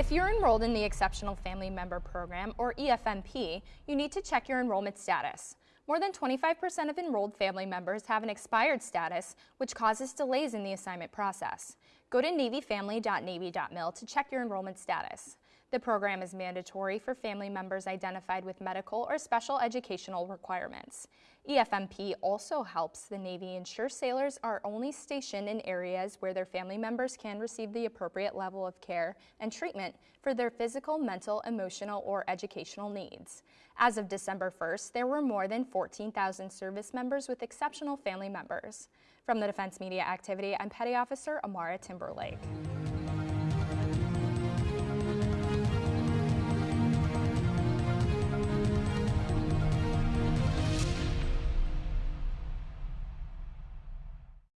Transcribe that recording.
If you're enrolled in the Exceptional Family Member Program, or EFMP, you need to check your enrollment status. More than 25% of enrolled family members have an expired status, which causes delays in the assignment process. Go to NavyFamily.Navy.mil to check your enrollment status. The program is mandatory for family members identified with medical or special educational requirements. EFMP also helps the Navy ensure sailors are only stationed in areas where their family members can receive the appropriate level of care and treatment for their physical, mental, emotional, or educational needs. As of December 1st, there were more than 14,000 service members with exceptional family members. From the Defense Media Activity, I'm Petty Officer Amara Timberlake.